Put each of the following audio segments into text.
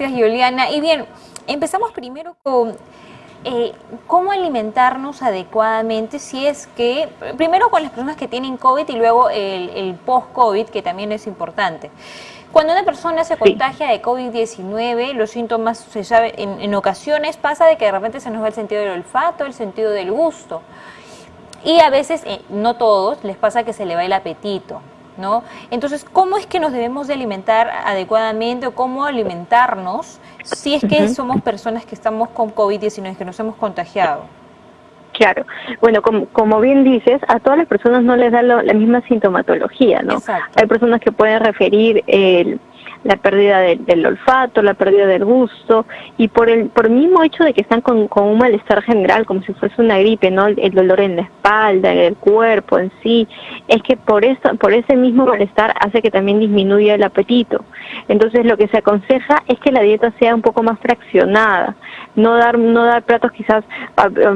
Gracias, Juliana. Y bien, empezamos primero con eh, cómo alimentarnos adecuadamente si es que, primero con las personas que tienen COVID y luego el, post-COVID, que también es importante. Cuando una persona se contagia de COVID-19, los síntomas, se sabe, en, ocasiones pasa de que de repente se nos va el sentido del olfato, el sentido del gusto. Y a veces, eh, no todos, les pasa que se le va el apetito. ¿No? Entonces, ¿cómo es que nos debemos de alimentar adecuadamente o cómo alimentarnos si es que somos personas que estamos con COVID-19, que nos hemos contagiado? Claro, bueno, como, como, bien dices, a todas las personas no les da la misma sintomatología, ¿no? Hay personas que pueden referir el la pérdida del olfato, la pérdida del gusto y por el por mismo hecho de que están con, un malestar general, como si fuese una gripe, ¿no? El, dolor en la espalda, en el cuerpo en sí, es que por eso, por ese mismo malestar hace que también disminuya el apetito. Entonces lo que se aconseja es que la dieta sea un poco más fraccionada, no dar no dar platos quizás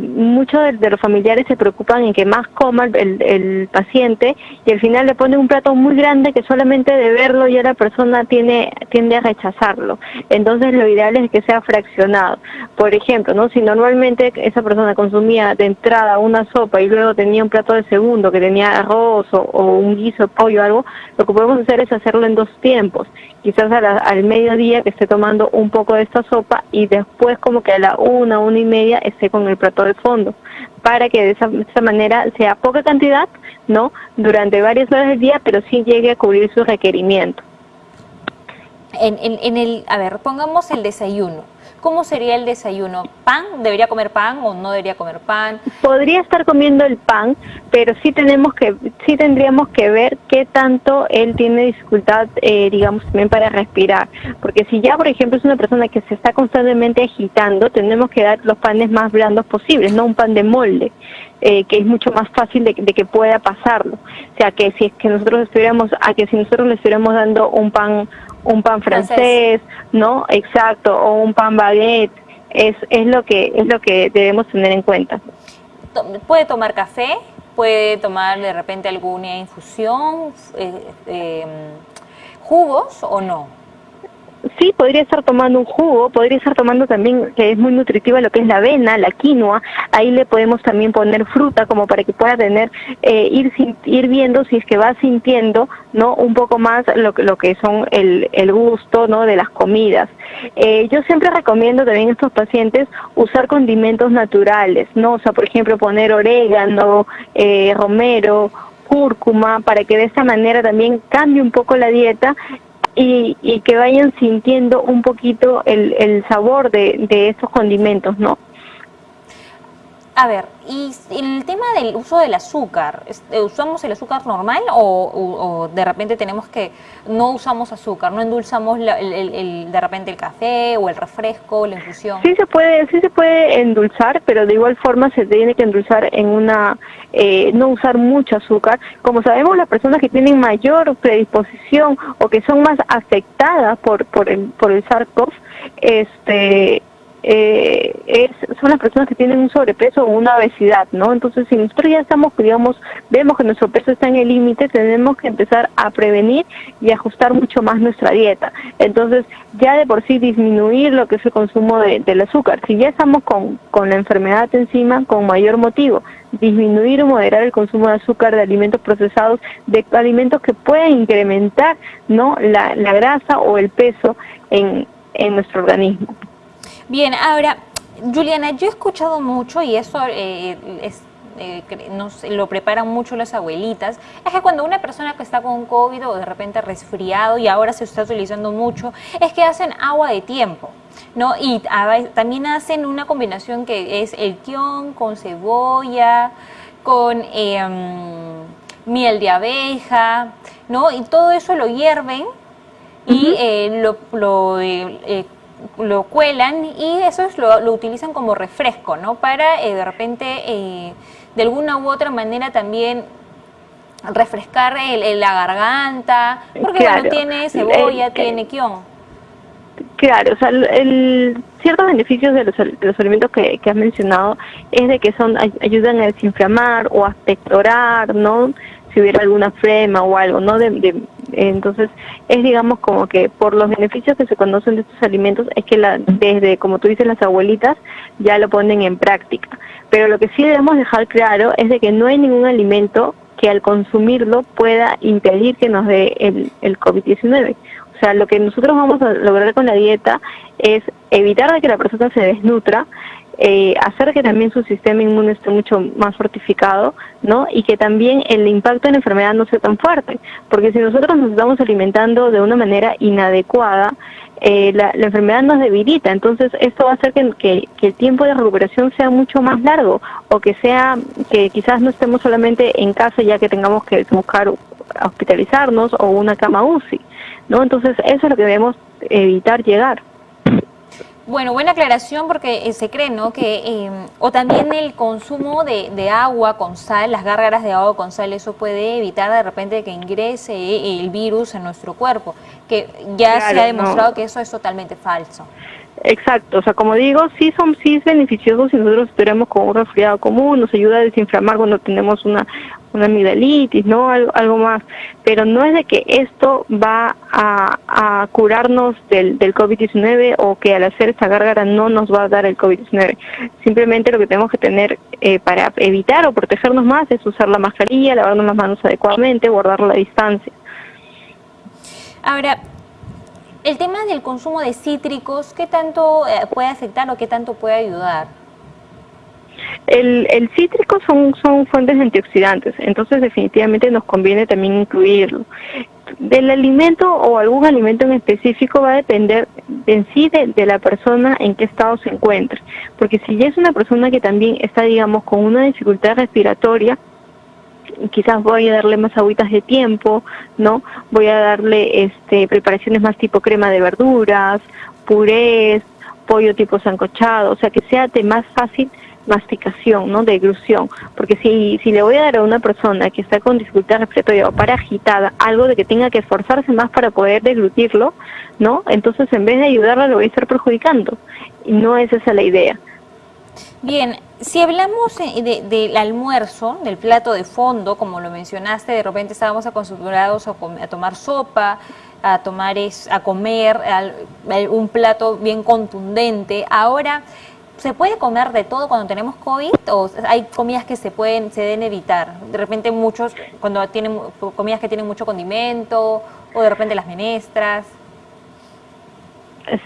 muchos de, los familiares se preocupan en que más coma el, el paciente y al final le ponen un plato muy grande que solamente de verlo ya la persona tiene tiende, a rechazarlo. Entonces lo ideal es que sea fraccionado. Por ejemplo, ¿no? si normalmente esa persona consumía de entrada una sopa y luego tenía un plato de segundo que tenía arroz o, un guiso pollo o algo, lo que podemos hacer es hacerlo en dos tiempos. Quizás al mediodía que esté tomando un poco de esta sopa y después como que a la una, una y media esté con el plato de fondo para que de esa, de esa, manera sea poca cantidad, ¿no? Durante varias horas del día, pero sí llegue a cubrir su requerimiento. En, en, el, a ver, pongamos el desayuno. ¿Cómo sería el desayuno? ¿Pan? ¿Debería comer pan o no debería comer pan? Podría estar comiendo el pan, pero sí tenemos que, sí tendríamos que ver qué tanto él tiene dificultad, eh, digamos, también para respirar. Porque si ya, por ejemplo, es una persona que se está constantemente agitando, tenemos que dar los panes más blandos posibles, no un pan de molde. Eh, que es mucho más fácil de, de, que pueda pasarlo. O sea, que si es que nosotros estuviéramos, a que si nosotros le estuviéramos dando un pan un pan francés, ¿no? Exacto, o un pan baguette, es, es, lo que, es lo que debemos tener en cuenta. ¿Puede tomar café? ¿Puede tomar de repente alguna infusión? Eh, eh, ¿Jugos o no? Sí, podría estar tomando un jugo, podría estar tomando también, que es muy nutritiva, lo que es la avena, la quinoa, ahí le podemos también poner fruta como para que pueda tener, eh, ir, ir viendo si es que va sintiendo, ¿no? Un poco más lo, lo que son el, el gusto, ¿no? De las comidas. Eh, yo siempre recomiendo también a estos pacientes usar condimentos naturales, ¿no? O sea, por ejemplo, poner orégano, eh, romero, cúrcuma, para que de esta manera también cambie un poco la dieta y, y que vayan sintiendo un poquito el, el sabor de, de estos condimentos, ¿no? A ver, y el tema del uso del azúcar, eh, ¿usamos el azúcar normal o, de repente tenemos que no usamos azúcar, no endulzamos el, de repente el café o el refresco, la infusión? Sí se puede, sí se puede endulzar, pero de igual forma se tiene que endulzar en una, eh, no usar mucho azúcar. Como sabemos, las personas que tienen mayor predisposición o que son más afectadas por por el por el SARS-CoV, este eh, es, son las personas que tienen un sobrepeso o una obesidad, ¿no? Entonces, si nosotros ya estamos, digamos, vemos que nuestro peso está en el límite, tenemos que empezar a prevenir y ajustar mucho más nuestra dieta. Entonces, ya de por sí disminuir lo que es el consumo de, del azúcar. Si ya estamos con, con la enfermedad encima, con mayor motivo, disminuir o moderar el consumo de azúcar, de alimentos procesados, de alimentos que pueden incrementar, ¿no? La, la grasa o el peso en, en nuestro organismo. Bien, ahora, Juliana, yo he escuchado mucho y eso eh, es eh, nos lo preparan mucho las abuelitas, es que cuando una persona que está con COVID o de repente resfriado y ahora se está utilizando mucho, es que hacen agua de tiempo. ¿no? Y también hacen una combinación que es el kion con cebolla, con em, miel de abeja, ¿no? Y todo eso lo hierven y eh, lo, lo lo cuelan y eso lo, lo, utilizan como refresco, ¿no? Para eh, de repente, eh, de alguna u otra manera también refrescar el, la garganta, porque no tiene cebolla, tiene quión. Claro, o sea, el, ciertos beneficios de los, de los alimentos que, que, has mencionado es de que son ayudan a desinflamar o a pectorar, ¿no? Si hubiera alguna flema o algo, ¿no? De, Entonces, es digamos como que por los beneficios que se conocen de estos alimentos, es que la, desde, como tú dices, las abuelitas ya lo ponen en práctica. Pero lo que sí debemos dejar claro es de que no hay ningún alimento que al consumirlo pueda impedir que nos dé el, el COVID-19. O sea, lo que nosotros vamos a lograr con la dieta es evitar que la persona se desnutra, eh, hacer que también su sistema inmune esté mucho más fortificado, ¿no? Y que también el impacto en la enfermedad no sea tan fuerte, porque si nosotros nos estamos alimentando de una manera inadecuada, eh, la, enfermedad nos debilita, entonces esto va a hacer que, el tiempo de recuperación sea mucho más largo o que sea que quizás no estemos solamente en casa ya que tengamos que buscar hospitalizarnos o una cama UCI, ¿no? Entonces eso es lo que debemos evitar llegar. Bueno, buena aclaración porque eh, se cree, ¿no? Que, em, o también el consumo de, agua con sal, las gárgaras de agua con sal, eso puede evitar de repente que ingrese el virus en nuestro cuerpo, que ya se ha demostrado que eso es totalmente falso. Exacto, o sea, como digo, sí son sí es beneficioso si nosotros estuviéramos con un resfriado común, nos ayuda a desinflamar cuando tenemos una, una amigdalitis, ¿no? Algo, algo más, pero no es de que esto va a, a curarnos del, del COVID-19 o que al hacer esta gárgara no nos va a dar el COVID-19. Simplemente lo que tenemos que tener eh, para evitar o protegernos más es usar la mascarilla, lavarnos las manos adecuadamente, guardar la distancia. Ahora, el tema del consumo de cítricos, ¿qué tanto eh, puede afectar o qué tanto puede ayudar? El, el cítrico son, son fuentes antioxidantes, entonces definitivamente nos conviene también incluirlo. Del alimento o algún alimento en específico va a depender en sí de, de, la persona en qué estado se encuentre, porque si ya es una persona que también está, digamos, con una dificultad respiratoria, quizás voy a darle más agüitas de tiempo, ¿no? Voy a darle este preparaciones más tipo crema de verduras, purés, pollo tipo sancochado, o sea, que sea de más fácil masticación, ¿no? Deglución, porque si, si le voy a dar a una persona que está con dificultad respiratoria o para agitada, algo de que tenga que esforzarse más para poder deglutirlo, ¿no? Entonces en vez de ayudarla lo voy a estar perjudicando, y no es esa la idea. Bien, si hablamos del almuerzo, del plato de fondo, como lo mencionaste, de repente estábamos acostumbrados a, a tomar sopa, a tomar es, a comer un plato bien contundente. Ahora, ¿se puede comer de todo cuando tenemos COVID o hay comidas que se pueden, se deben evitar? De repente muchos, cuando tienen comidas que tienen mucho condimento o de repente las menestras.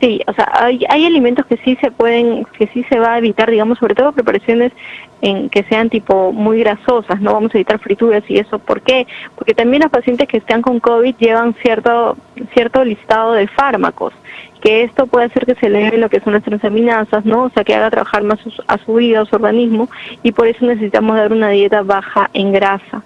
Sí, o sea, hay, hay alimentos que sí se pueden, que sí se va a evitar, digamos, sobre todo preparaciones en que sean tipo muy grasosas, no vamos a evitar frituras y eso. ¿Por qué? Porque también los pacientes que están con COVID llevan cierto, cierto listado de fármacos, que esto puede hacer que se eleve lo que son las transaminasas, ¿no? O sea, que haga trabajar más a su vida, a su organismo, y por eso necesitamos dar una dieta baja en grasa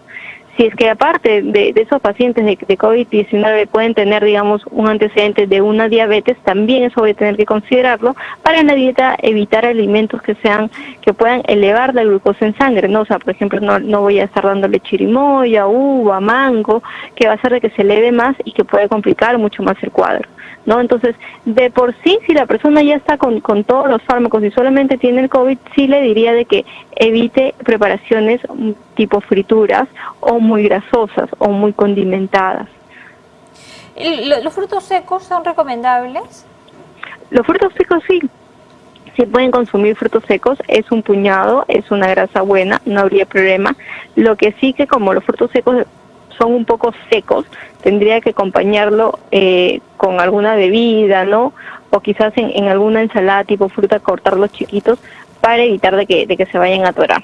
si es que aparte de, esos pacientes de, COVID-19 pueden tener, digamos, un antecedente de una diabetes, también eso voy a tener que considerarlo para en la dieta evitar alimentos que sean que puedan elevar la glucosa en sangre, ¿no? O sea, por ejemplo, no, no voy a estar dándole chirimoya, uva, mango, que va a hacer de que se eleve más y que puede complicar mucho más el cuadro. ¿no? Entonces, de por sí, si la persona ya está con, con todos los fármacos y solamente tiene el COVID, sí le diría de que evite preparaciones tipo frituras o muy grasosas o muy condimentadas. ¿Los frutos secos son recomendables? Los frutos secos sí. Si pueden consumir frutos secos, es un puñado, es una grasa buena, no habría problema. Lo que sí que como los frutos secos son un poco secos, tendría que acompañarlo eh, con alguna bebida, ¿no? O quizás en, alguna ensalada tipo fruta cortarlos chiquitos para evitar de que, de que se vayan a atorar.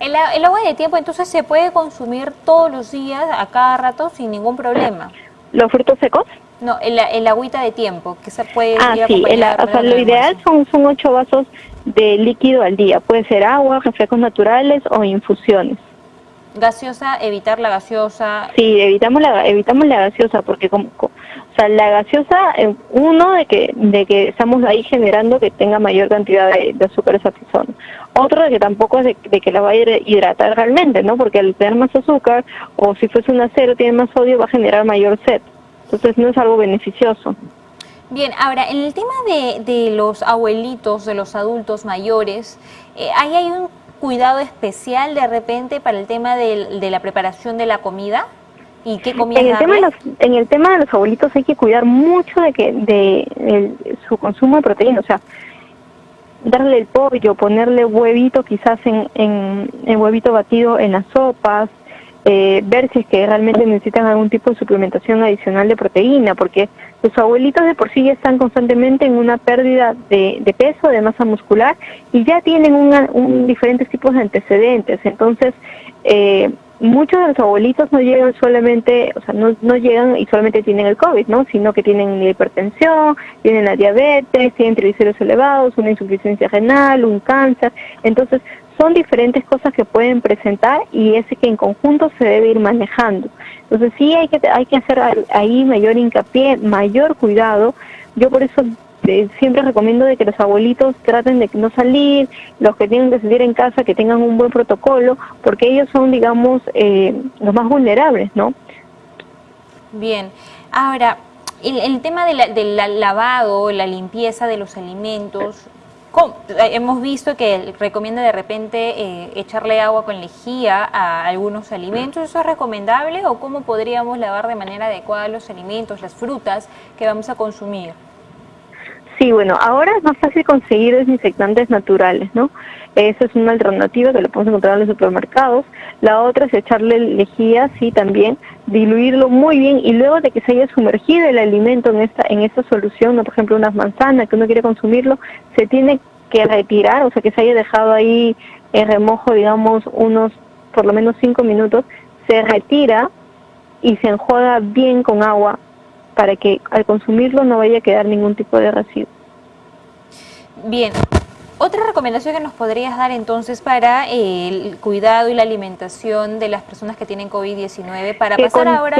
El, el, agua de tiempo entonces se puede consumir todos los días, a cada rato, sin ningún problema. ¿Los frutos secos? No, el, el agüita de tiempo, que se puede Ah, sí, o sea, lo ideal son, son ocho vasos de líquido al día. Puede ser agua, refrescos naturales o infusiones gaseosa, evitar la gaseosa. Sí, evitamos la evitamos la gaseosa porque como, o sea, la gaseosa eh, uno de que de que estamos ahí generando que tenga mayor cantidad de, de azúcar esa persona. Otro de que tampoco es de, que la va a hidratar realmente, ¿no? Porque al tener más azúcar o si fuese un acero tiene más sodio va a generar mayor sed. Entonces no es algo beneficioso. Bien, ahora, en el tema de, de los abuelitos, de los adultos mayores, eh, ahí hay un cuidado especial de repente para el tema de, la preparación de la comida? ¿Y qué comida en el tema de los, En el tema de los abuelitos hay que cuidar mucho de que de su consumo de proteína, o sea, darle el pollo, ponerle huevito quizás en, en, huevito batido en las sopas, eh, ver si es que realmente necesitan algún tipo de suplementación adicional de proteína, porque los abuelitos de por sí ya están constantemente en una pérdida de, de peso, de masa muscular, y ya tienen un diferentes tipos de antecedentes. Entonces, eh, muchos de los abuelitos no llegan solamente, o sea, no, no llegan y solamente tienen el COVID, ¿no? Sino que tienen la hipertensión, tienen la diabetes, tienen triglicéridos elevados, una insuficiencia renal, un cáncer. Entonces, son diferentes cosas que pueden presentar y ese que en conjunto se debe ir manejando. Entonces, sí hay que, hay que hacer ahí mayor hincapié, mayor cuidado. Yo por eso siempre recomiendo de que los abuelitos traten de no salir, los que tienen que salir en casa, que tengan un buen protocolo, porque ellos son, digamos, eh, los más vulnerables, ¿no? Bien, ahora, el, tema del lavado, la limpieza de los alimentos, hemos visto que recomienda de repente eh, echarle agua con lejía a algunos alimentos. ¿Eso es recomendable o cómo podríamos lavar de manera adecuada los alimentos, las frutas que vamos a consumir? Sí, bueno, ahora es más fácil conseguir desinfectantes naturales, ¿no? Esa es una alternativa que lo podemos encontrar en los supermercados. La otra es echarle lejía, sí, también, diluirlo muy bien y luego de que se haya sumergido el alimento en esta en esta solución, ¿no? por ejemplo, unas manzanas que uno quiere consumirlo, se tiene que retirar, o sea, que se haya dejado ahí en remojo, digamos, unos por lo menos cinco minutos, se retira y se enjuaga bien con agua para que al consumirlo no vaya a quedar ningún tipo de residuo. Bien, otra recomendación que nos podrías dar entonces para el cuidado y la alimentación de las personas que tienen COVID-19, para pasar ahora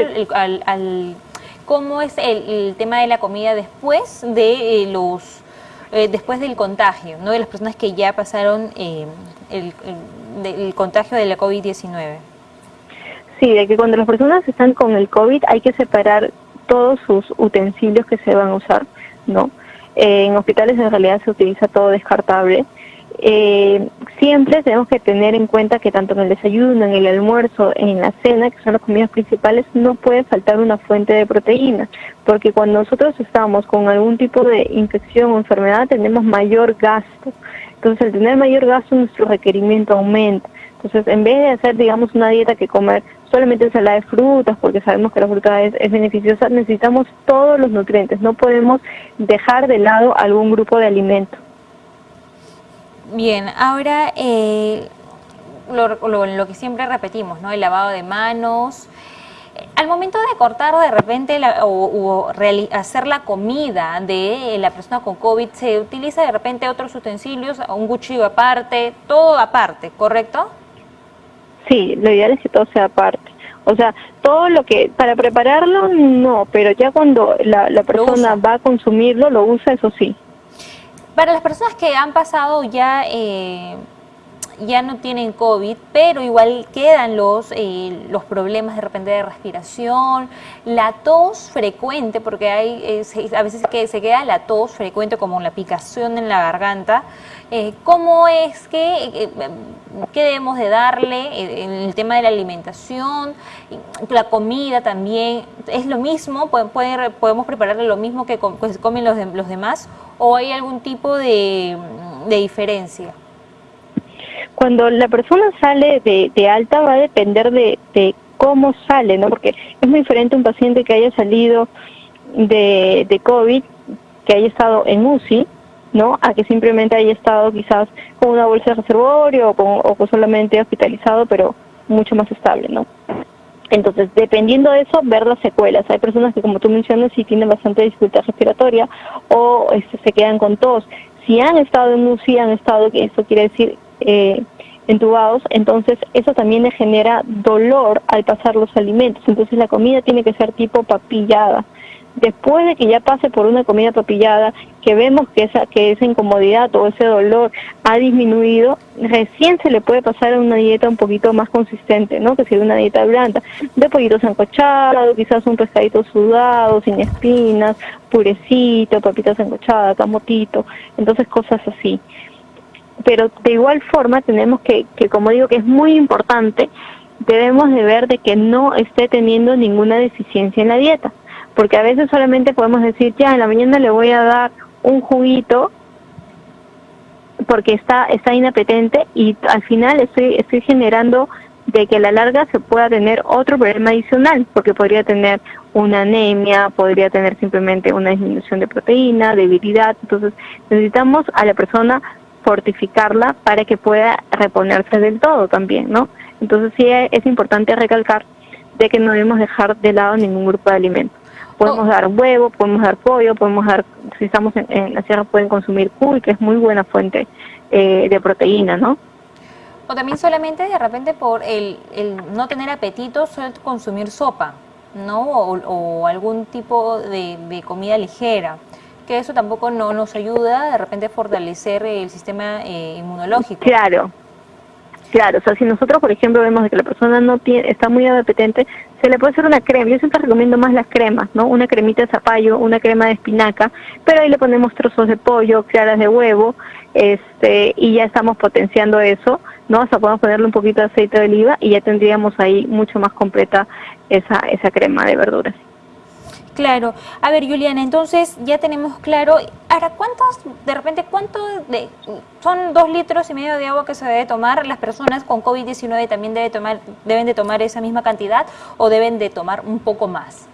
al, cómo es el, tema de la comida después de eh, los eh, después del contagio, no de las personas que ya pasaron eh, el, el contagio de la COVID-19. Sí, de que cuando las personas están con el COVID hay que separar todos sus utensilios que se van a usar, ¿no? Eh, en hospitales en realidad se utiliza todo descartable. Eh, siempre tenemos que tener en cuenta que tanto en el desayuno, en el almuerzo, en la cena, que son las comidas principales, no puede faltar una fuente de proteína, porque cuando nosotros estamos con algún tipo de infección o enfermedad tenemos mayor gasto. Entonces, al tener mayor gasto, nuestro requerimiento aumenta. Entonces, en vez de hacer, digamos, una dieta que comer solamente ensalada de frutas, porque sabemos que la fruta es, beneficiosa, necesitamos todos los nutrientes, no podemos dejar de lado algún grupo de alimentos. Bien, ahora eh, lo, que siempre repetimos, ¿no? El lavado de manos. Al momento de cortar de repente o, hacer la comida de la persona con COVID, se utiliza de repente otros utensilios, un cuchillo aparte, todo aparte, ¿correcto? Sí, lo ideal es que todo sea aparte. O sea, todo lo que, para prepararlo, no, pero ya cuando la, la persona va a consumirlo, lo usa, eso sí. Para las personas que han pasado ya eh, ya no tienen COVID, pero igual quedan los, eh, los problemas de repente de respiración, la tos frecuente, porque hay eh, a veces que se queda la tos frecuente como la picación en la garganta. Eh, ¿Cómo es que, qué debemos de darle en el tema de la alimentación, la comida también? ¿Es lo mismo? ¿Podemos prepararle lo mismo que pues, comen los, los demás? ¿O hay algún tipo de, de diferencia? Cuando la persona sale de, alta va a depender de, cómo sale, ¿no? Porque es muy diferente un paciente que haya salido de, de COVID, que haya estado en UCI, ¿no? A que simplemente haya estado quizás con una bolsa de reservorio o, con, o solamente hospitalizado, pero mucho más estable, ¿no? Entonces, dependiendo de eso, ver las secuelas. Hay personas que, como tú mencionas, sí tienen bastante dificultad respiratoria o este, se quedan con tos. Si han estado en UCI, han estado, eso quiere decir eh, entubados, entonces eso también le genera dolor al pasar los alimentos. Entonces la comida tiene que ser tipo papillada. Después de que ya pase por una comida papillada, que vemos que esa, que esa incomodidad o ese dolor ha disminuido, recién se le puede pasar a una dieta un poquito más consistente, ¿no? Que sería una dieta blanda, de pollitos sancochados, quizás un pescadito sudado, sin espinas, purecito, papitas sancochadas, camotito, entonces cosas así pero de igual forma tenemos que, que, como digo, que es muy importante debemos de ver de que no esté teniendo ninguna deficiencia en la dieta, porque a veces solamente podemos decir, ya, en la mañana le voy a dar un juguito porque está, está inapetente y al final estoy, estoy generando de que a la larga se pueda tener otro problema adicional, porque podría tener una anemia, podría tener simplemente una disminución de proteína, debilidad, entonces necesitamos a la persona fortificarla para que pueda reponerse del todo también, ¿no? Entonces sí es importante recalcar de que no debemos dejar de lado ningún grupo de alimentos. Podemos oh. dar huevo, podemos dar pollo, podemos dar, si estamos en, la sierra pueden consumir cuy, que es muy buena fuente eh, de proteína, ¿no? O también solamente de repente por el, el no tener apetito, solo consumir sopa, ¿no? O, algún tipo de, comida ligera, que eso tampoco no nos ayuda de repente a fortalecer el sistema eh, inmunológico. Claro, Claro, o sea, si nosotros, por ejemplo, vemos que la persona no está muy apetente, se le puede hacer una crema. Yo siempre recomiendo más las cremas, ¿no? Una cremita de zapallo, una crema de espinaca, pero ahí le ponemos trozos de pollo, claras de huevo, este, y ya estamos potenciando eso, ¿no? O sea, podemos ponerle un poquito de aceite de oliva y ya tendríamos ahí mucho más completa esa, esa crema de verduras. Claro. A ver, Juliana, entonces ya tenemos claro. Ahora, ¿cuántos, de repente, cuánto de, son dos litros y medio de agua que se debe tomar? ¿Las personas con COVID-19 también debe tomar, deben de tomar esa misma cantidad o deben de tomar un poco más?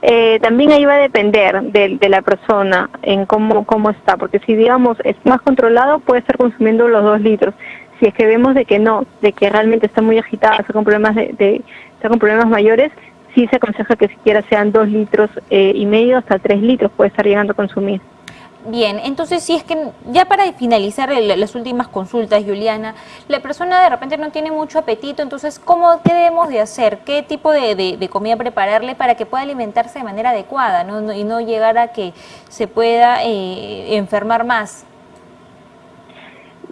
Eh, también ahí va a depender de, de, la persona en cómo, cómo está, porque si digamos es más controlado puede estar consumiendo los dos litros. Si es que vemos de que no, de que realmente está muy agitada, está con problemas de, de está con problemas mayores, sí se aconseja que siquiera sean dos litros eh, y medio hasta tres litros puede estar llegando a consumir. Bien, entonces si es que ya para finalizar las últimas consultas, Juliana, la persona de repente no tiene mucho apetito, entonces ¿cómo qué debemos de hacer? ¿Qué tipo de, comida prepararle para que pueda alimentarse de manera adecuada y no llegar a que se pueda eh, enfermar más?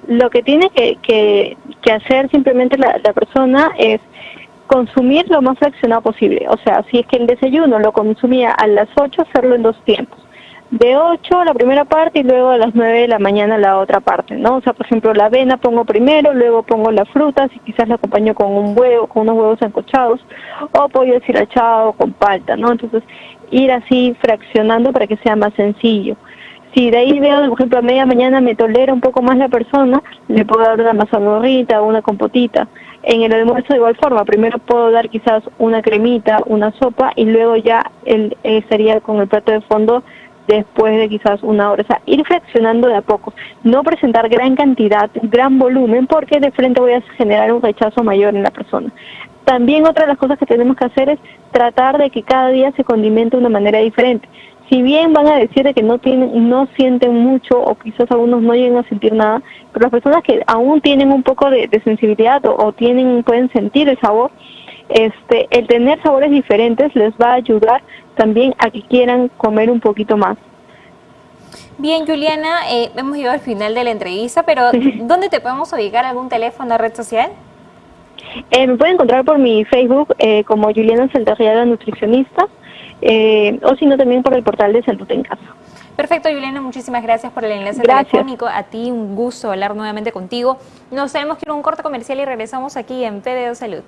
Lo que tiene que, hacer simplemente la persona es consumir lo más fraccionado posible. O sea, si es que el desayuno lo consumía a las 8, hacerlo en dos tiempos. De 8 la primera parte y luego a las 9 de la mañana la otra parte, ¿no? O sea, por ejemplo, la avena pongo primero, luego pongo la fruta, si quizás la acompaño con un huevo, con unos huevos ancochados, o pollo deshilachado con palta, ¿no? Entonces, ir así fraccionando para que sea más sencillo. Si de ahí veo, por ejemplo, a media mañana me tolera un poco más la persona, le puedo dar una mazamorrita una compotita. En el almuerzo de igual forma, primero puedo dar quizás una cremita, una sopa y luego ya él, estaría con el plato de fondo después de quizás una hora. O sea, ir fraccionando de a poco. No presentar gran cantidad, gran volumen, porque de frente voy a generar un rechazo mayor en la persona. También otra de las cosas que tenemos que hacer es tratar de que cada día se condimente de una manera diferente si bien van a decir que no tienen, no sienten mucho o quizás algunos no lleguen a sentir nada, pero las personas que aún tienen un poco de, sensibilidad o, tienen, pueden sentir el sabor, este, el tener sabores diferentes les va a ayudar también a que quieran comer un poquito más. Bien, Juliana, eh, hemos llegado al final de la entrevista, pero ¿dónde te podemos ubicar? ¿Algún teléfono, red social? Eh, me pueden encontrar por mi Facebook eh, como Juliana Saldarriaga Nutricionista eh, o sino también por el portal de Salud en Casa. Perfecto, Juliana, muchísimas gracias por el enlace telefónico. A ti un gusto hablar nuevamente contigo. Nos tenemos que ir a un corte comercial y regresamos aquí en PDO Salud.